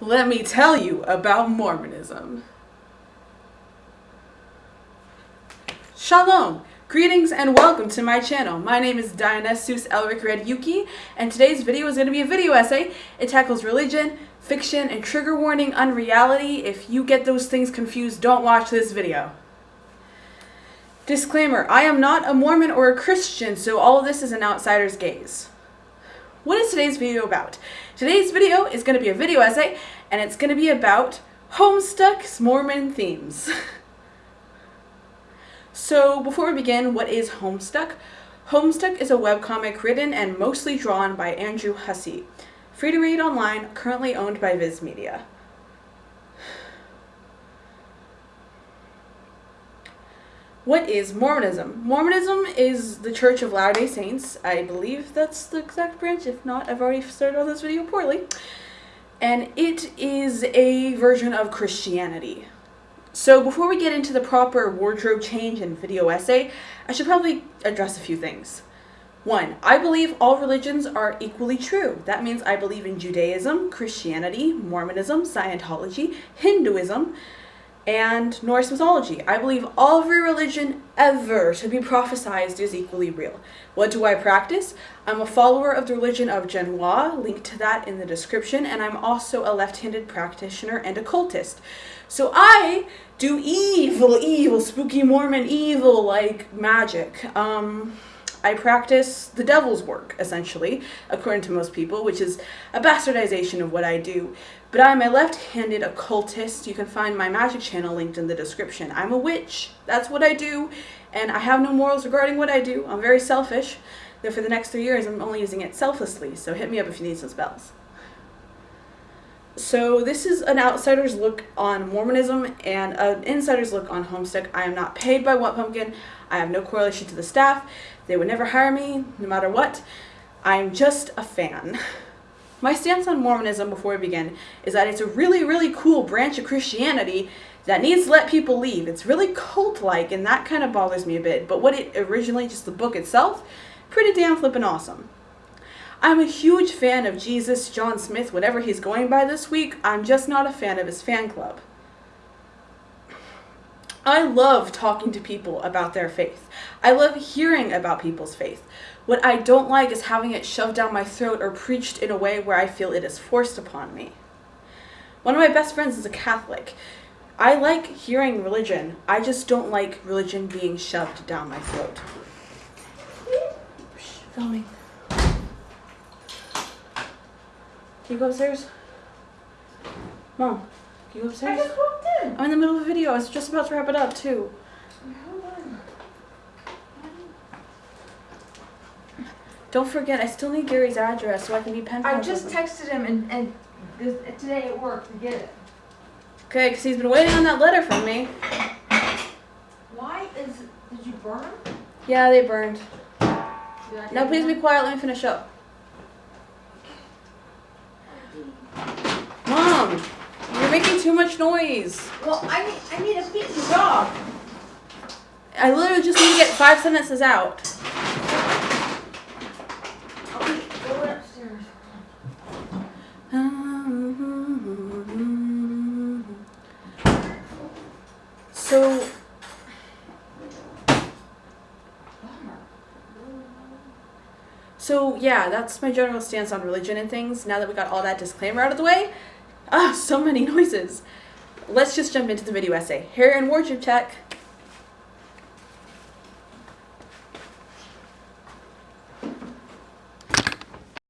let me tell you about Mormonism. Shalom! Greetings and welcome to my channel. My name is Dionysus Elric Red Yuki, and today's video is going to be a video essay. It tackles religion, fiction, and trigger warning unreality. If you get those things confused, don't watch this video. Disclaimer, I am not a Mormon or a Christian, so all of this is an outsider's gaze. What is today's video about? Today's video is going to be a video essay, and it's going to be about Homestuck's Mormon themes. so before we begin, what is Homestuck? Homestuck is a webcomic written and mostly drawn by Andrew Hussie. Free to read online, currently owned by Viz Media. What is Mormonism? Mormonism is the Church of Latter-day Saints. I believe that's the exact branch. If not, I've already started on this video poorly. And it is a version of Christianity. So before we get into the proper wardrobe change and video essay, I should probably address a few things. One, I believe all religions are equally true. That means I believe in Judaism, Christianity, Mormonism, Scientology, Hinduism, and Norse mythology. I believe every religion ever to be prophesized is equally real. What do I practice? I'm a follower of the religion of Genoa, link to that in the description, and I'm also a left-handed practitioner and occultist. So I do evil, evil, spooky Mormon evil like magic. Um, I practice the devil's work, essentially, according to most people, which is a bastardization of what I do. But I'm a left-handed occultist. You can find my magic channel linked in the description. I'm a witch. That's what I do. And I have no morals regarding what I do. I'm very selfish. Though for the next three years, I'm only using it selflessly. So hit me up if you need some spells. So this is an outsider's look on Mormonism and an insider's look on Homestuck. I am not paid by What Pumpkin. I have no correlation to the staff. They would never hire me, no matter what. I'm just a fan. My stance on Mormonism before we begin is that it's a really, really cool branch of Christianity that needs to let people leave. It's really cult-like, and that kind of bothers me a bit. But what it originally, just the book itself, pretty damn flippin' awesome. I'm a huge fan of Jesus, John Smith, whatever he's going by this week. I'm just not a fan of his fan club. I love talking to people about their faith. I love hearing about people's faith. What I don't like is having it shoved down my throat or preached in a way where I feel it is forced upon me. One of my best friends is a Catholic. I like hearing religion. I just don't like religion being shoved down my throat. Filming. Can you go upstairs? Mom, can you go upstairs? I just walked in. I'm in the middle of a video. I was just about to wrap it up too. Don't forget, I still need Gary's address so I can be pen I just texted him and, and this, today at work to get it. Okay, because he's been waiting on that letter from me. Why is, did you burn them? Yeah, they burned. Did I No, get please be quiet. Let me finish up. Mom, you're making too much noise. Well, I need, I need to feed the dog. I literally just need to get five sentences out. Okay, go upstairs. So, so yeah, that's my general stance on religion and things. Now that we got all that disclaimer out of the way, ah, so many noises. Let's just jump into the video essay. Hair and wardrobe check.